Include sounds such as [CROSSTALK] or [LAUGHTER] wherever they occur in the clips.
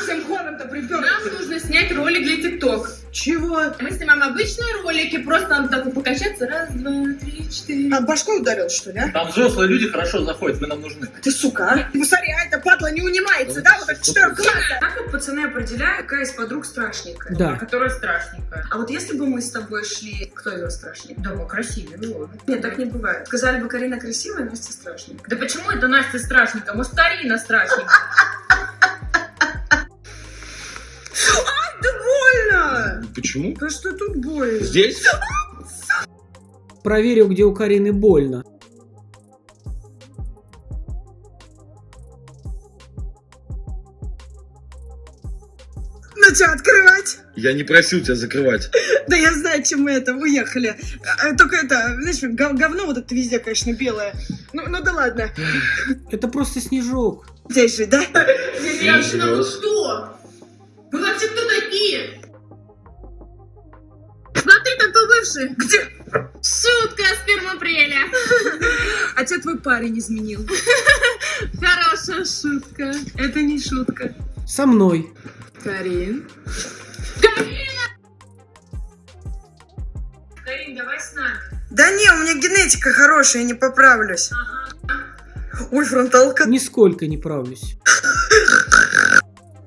Всем хором-то. Нам нужно снять ролик для ТикТок. Чего? Мы снимаем обычные ролики, просто надо так вот покачаться. Раз, два, три, четыре. А башкой ударил, что ли, а? Там взрослые люди хорошо заходят, вы нам нужны. Ты сука, а? Ты посмотри, а эта падла не унимается, да? Вот так четырех классах. Как вот пацаны определяют, какая из подруг страшненькая? Да. Которая страшненькая. А вот если бы мы с тобой шли, кто из вас страшнее? Да, мы красивые, ну ладно. Нет, так не бывает. Сказали бы, Карина красивая, Настя страшненькая. Да почему это Настя страшненькая? Может, Карина страшненькая? [LAUGHS] Почему? Да что тут больно? Здесь? Проверил, где у Карины больно. Ну что, открывать? Я не просил тебя закрывать. [LAUGHS] Да я знаю, чем мы это уехали. А, Только это, знаешь, гов- говно вот это везде, конечно, белое. Ну, ну да ладно. Это просто снежок. Здесь же, да? Женщина, вы что? Бывший. Где? Шутка с апреля. А тебя твой парень изменил. [LAUGHS] Хорошая шутка. Это не шутка. Со мной. Карин. Карин, давай с нами. Да не, у меня генетика хорошая, я не поправлюсь. Ой, фронталка. Нисколько не правлюсь.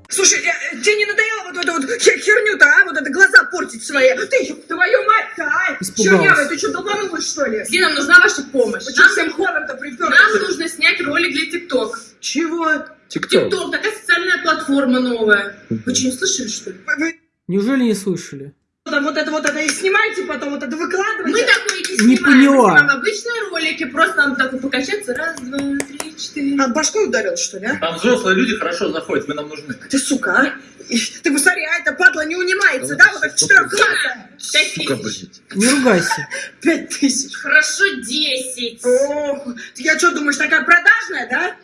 Слушай, э, тебе не надоело вот эту вот хе- херню-то, а? Вот это глаза портить свои. Ты, твою Испугалась. Чернявая, ты что, долбанулась, что ли? Где нам нужна ваша помощь? Вы что, Нам, всем хором-то припёр? нам нужно снять ролик для ТикТок. Чего? Тикток. ТикТок, такая социальная платформа новая. Вы что, не слышали, что ли? Неужели не слышали? Там вот это вот это и снимайте, потом вот это выкладывайте. Мы такое не Не снимаем. поняла. Мы снимаем обычные ролики, просто надо так покачаться. Раз, два, три, четыре. А башкой ударил, что ли, а? Там взрослые люди хорошо заходят, вы нам нужны. Ты сука, а? Ты посмотри, а эта падла не унимается, да? Вот так в четырех классах. Пять Сука, тысяч. блядь. Не ругайся. [LAUGHS] Пять тысяч. Хорошо, десять. Ох, ты я что, думаешь, такая продажная, да?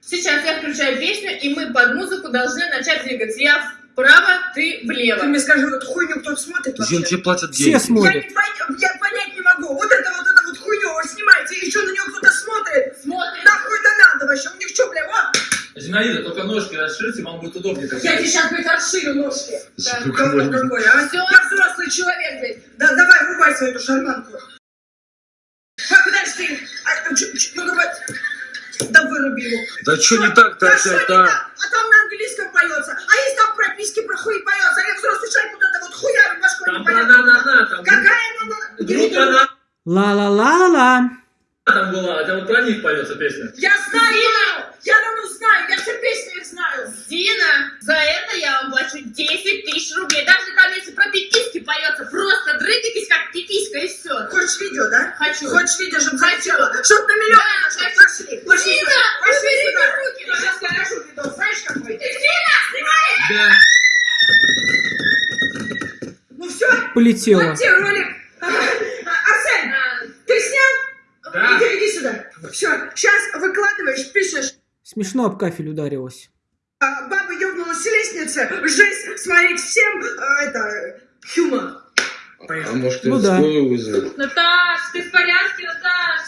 Сейчас я включаю песню, и мы под музыку должны начать двигаться. Я вправо, ты Ты влево. мне скажи, вот эту хуйню кто смотрит вообще? Зин, тебе платят Все деньги. Я, смотрят. не пон- я понять не могу. Вот это вот это вот хуйню вы снимаете, и еще на нее кто-то смотрит. Смотрим. Нахуй это надо вообще? У них что, бля, вот? Зинаида, только ножки расширьте, вам будет удобнее. так Я тебе сейчас, блядь, расширю ножки. Говно блядь. какое, а? Всё. Я взрослый человек, блядь. Да, давай, врубай свою эту шарманку. А, подожди. А, чё- чё- ну, давай. Да выруби его. Да что не так-то Да что не опять, так? а? А там на английском поется. А если там прописки про хуй поется? А Там на-на-на-на, там Какая она? группа на Ла-ла-ла-ла-ла. там была, это вот про них поется песня. Я знаю! Я давно знаю! Я все песни их знаю! Дина, за это я вам плачу 10 тысяч рублей. Даже там, если про пиписки поется, просто дрыгайтесь как пиписка и все. Хочешь видео, да? Хочу. Хочешь видео, чтобы Хочу. захотела? Чтоб на миллион Полетела. вот тебе ролик. А, Арсен, ты снял? Да. Иди, иди сюда. Все, сейчас выкладываешь, пишешь. Смешно об кафель ударилась. а, Баба ёбнулась с лестницы. Жесть смотреть всем. а, Это, хюмор. А может, Ну да. скорую вызовет? Наташ, ты в порядке, Наташ?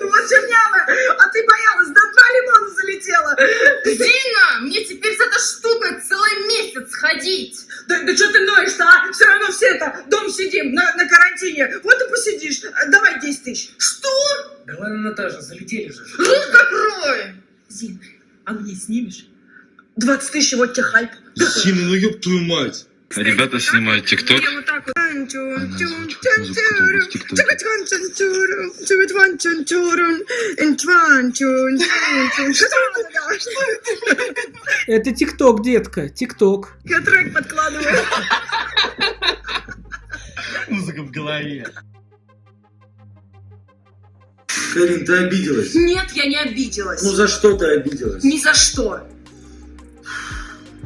Ну [LAUGHS] вот чернявая, а ты боялась, до два лимона залетела. Дина, мне теперь с этой штукой целый месяц ходить. Да, да что ты ноешь-то, карантине. Вот и посидишь. А, Давай 10 тысяч. Что? Да ладно, Наташа, залетели же. Рот закрой. Зин, а мне снимешь? 20 тысяч, вот тебе хайп. Сина, ну ёб твою мать. Ребята снимают ТикТок. Это ТикТок, детка. ТикТок. Я трек подкладываю. Музыка в голове. Карин, ты обиделась? Нет, я не обиделась. Ну за что ты обиделась? Ни за что.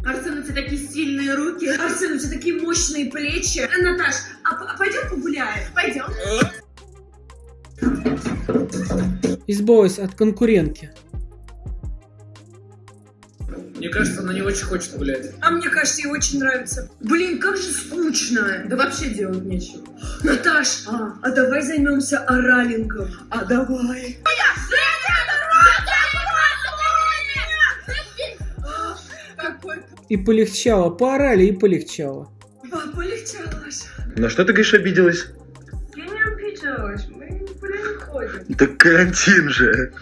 Арсен, у тебя такие сильные руки. Арсен, у тебя такие мощные плечи. Э, Наташ, а, а пойдем погуляем? Пойдем. Избавилась от конкурентки. Мне кажется, она не очень хочет гулять. А мне кажется, ей очень нравится. Блин, как же скучно. Да вообще делать нечего. Наташ, а, а давай займемся оралингом. А давай. И полегчало. Поорали и полегчало. Ба, полегчало. На что ты, говоришь, обиделась? Я не обиделась, мы никуда не ходим. Так карантин же.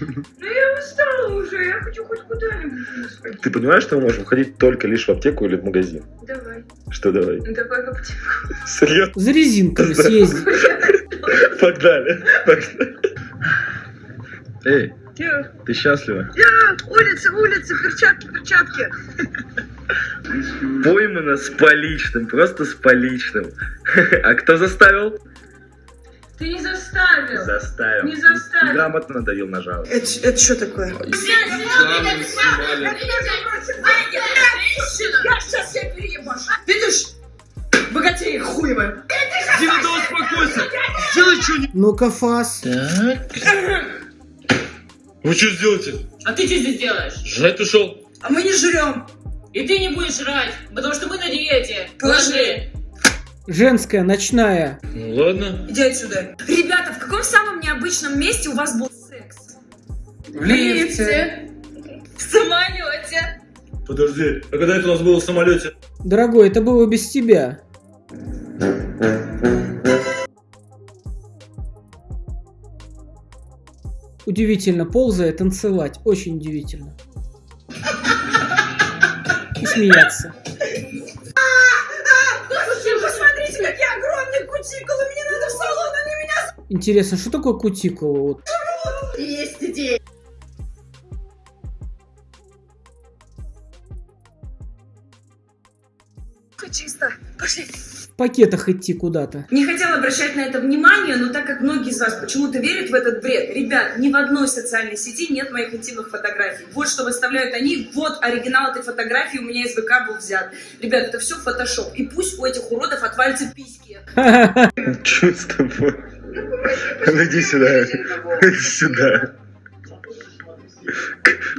Я уже, я хочу хоть куда-нибудь сходить. Ты понимаешь, что мы можем ходить только лишь в аптеку или в магазин? Давай. Что давай? Ну давай в аптеку. Серьезно? За резинками съездить. [LAUGHS] Погнали. Погнали. Эй, Я, ты счастлива? улица, улица, перчатки, перчатки. Поймана с поличным, просто с поличным. [LAUGHS] А кто заставил? Ты не заставил. Заставил. Не заставил. Грамотно надавил на жало. Это, это что такое? Я сейчас всех переебашу. Видишь? Богатеи хуевые. Дина, да успокойся! Сделай что-нибудь! Ну-ка, фас. Вы что сделаете? А ты что здесь делаешь? Жрать ушел. А мы не жрем. И ты не будешь жрать, потому что мы на диете. Положи. Женская, ночная. Ну ладно. Иди отсюда. Ребята, в каком самом необычном месте у вас был секс? В лифте. В самолете. Подожди, а когда это у нас было в самолете? Дорогой, это было без тебя. Удивительно, ползая, танцевать. Очень удивительно. И смеяться. Кутикулы. Мне надо в салон, они меня Интересно, что такое кутикула? Вот. Есть идея. чисто. Пошли. В пакетах идти куда-то. Не хотела обращать на это внимание, но так как многие из вас почему-то верят в этот бред, ребят, ни в одной социальной сети нет моих интимных фотографий. Вот что выставляют они, вот оригинал этой фотографии у меня из ВК был взят. Ребят, это все фотошоп. И пусть у этих уродов отвалятся письки. [LAUGHS] Че с тобой? Ну иди сюда. Иди сюда.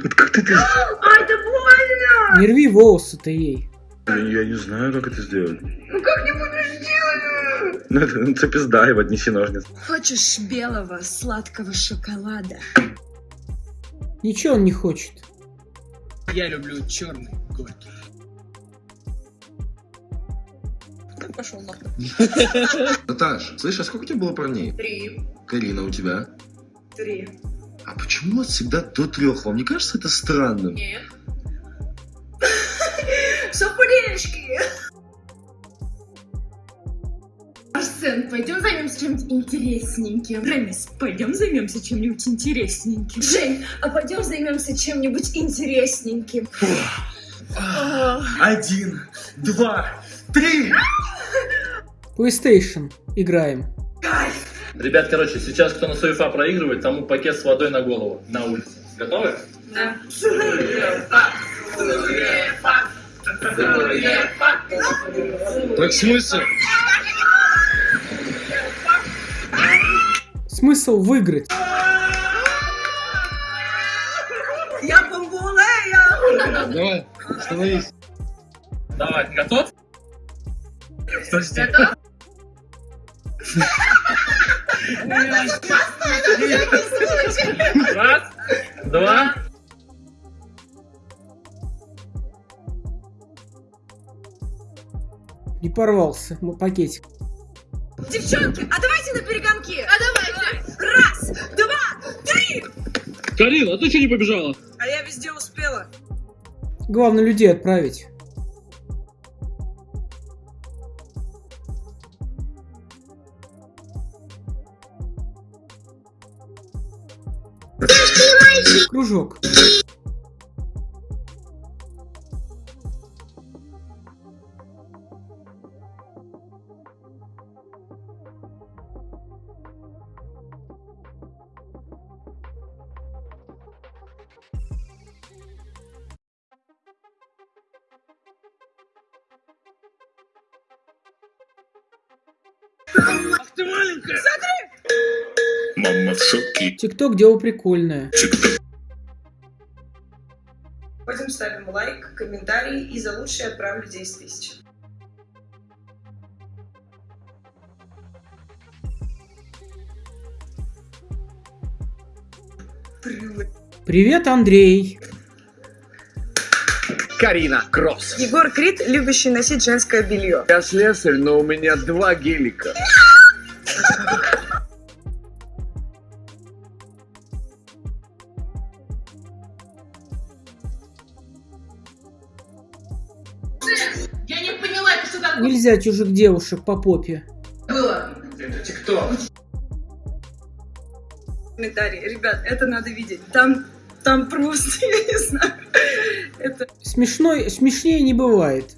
Вот как ты это... А, это больно. Не рви волосы-то ей. Я не знаю, как это сделать. Ну как не будешь делать? Ну это, ну, пизда, и отнеси ножницы. Хочешь белого сладкого шоколада? Ничего он не хочет. Я люблю черный горький. Пошел нахуй. [LAUGHS] Наташ, слышь, а сколько у тебя было парней? Три. Карина, у тебя? Три. А почему вас всегда до трех? Вам не кажется это странным? Нет. [LAUGHS] Совпаденечки. Арсен, пойдем займемся чем-нибудь интересненьким. Ремис, пойдем займемся чем-нибудь интересненьким. Жень, а пойдем займемся чем-нибудь интересненьким. Один, два, три! PlayStation. Играем. Ребят, короче, сейчас кто на СОИФА проигрывает, тому пакет с водой на голову, на улице. Готовы? Да. Так смысл? Смысл выиграть. Я бомбулея. Давай, становись. Давай, готов? Подожди. Готов? Раз, два. Порвался м- пакетик. Девчонки, а давайте на перегонки. А давайте. Раз, два, три. Карин, а ты что не побежала? А я везде успела. Главное людей отправить. Кружок. Мама в шоке. Тикток дело прикольное. Пойдем ставим лайк, комментарий и за лучшее отправлю 10 тысяч. Привет, Андрей. Карина Кросс. Егор Крид, любящий носить женское белье. Я слесарь, но у меня два гелика. Я не поняла, это что такое Нельзя чужих девушек по попе. было? Комментарии. Ребят, это надо видеть. Там, там просто, [LAUGHS] я не знаю. Это Смешной, смешнее не бывает.